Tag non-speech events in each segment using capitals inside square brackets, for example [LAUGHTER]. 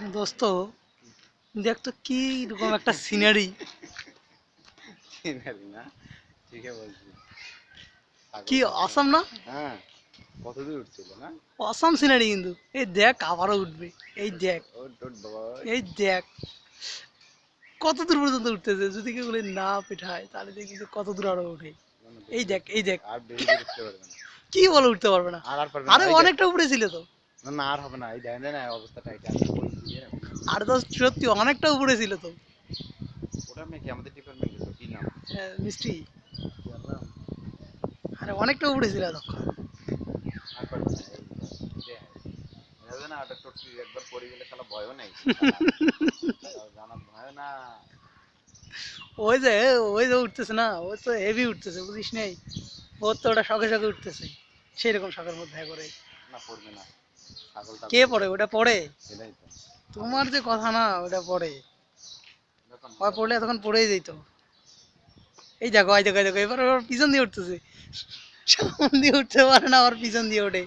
দোস্ত দেখ তো কি রকম একটা সিনারি চিনারি না? ঠিকই কি অসম না? হ্যাঁ কত দূর উঠছিল না? অসম সিনারি কিন্তু। এই দেখ আবারও উঠবে। এই দেখ। এই দেখ। কত দূর পর্যন্ত উঠতেছে? যদি কেউ বলে না পেঠায় তাহলে দেখি যে কত দূর আরও উঠে। এই দেখ এই দেখ। আর উঠতে পারবে না। কি বলে উঠতে পারবে না? আর আর পারবে না। আরে অনেকটা উপরে ছিল তো। না না আর হবে না এই দেখেন না অবস্থাটা এটা আর তো সত্যি অনেকটা উপরে ছিল তো। ওটা নাকি আমাদের ডিপার্টমেন্টে তো কি নাম? হ্যাঁ, মিষ্টি। আরে অনেকটা উপরে ছিল তখন ওটা টোটকি একবার পড়ে গেলে শালা ভয়ও নেই। [LAUGHS] জানা ভয় না। ওই যে ওই যে উঠতেছে না ও তো হেভি উঠতেছে বুঝিস নেই? ওর তো ওটা উঠতেছে। সেই রকম শখের মধ্যে করে। না পড়বে না। কে পড়ে? ওটা পড়ে? তোমার যে কথা না ওটা পড়ে। পড়লে তখন পড়েই যেত। এই দেখো এই দেখো এই দেখো এবার ওর পিছন দিয়ে উঠতেছে। সামন দিয়ে উঠতে পারে না ওর পিছন দিয়ে ওঠে।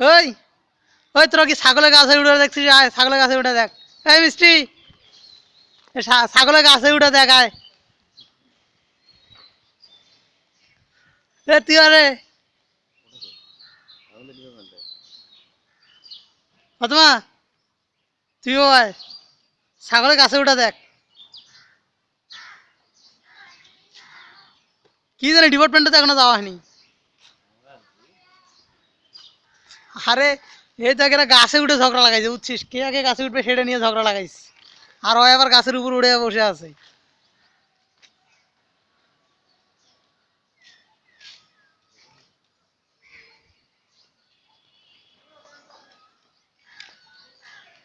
ওই ওই তোরা কি ছাগলের গাছে উঠে দেখছিস? আয় ছাগলের গাছে উঠে দেখ। এই মিষ্টি ছাগলের গাছে উঠে দেখ আয়। আয়। ছাগলের গাছে উঠে দেখ। কি জানি ডিপার্টমেন্টে এখনও যাওয়া হয়নি। আরে এই তো এখানে গাছে উঠে ঝগড়া লাগাইছে, বুঝছিস? কে আগে গাছে উঠবে সেটা নিয়ে ঝগড়া লাগাইছে। আর ও এবার গাছের উপর উড়ে বসে আছে।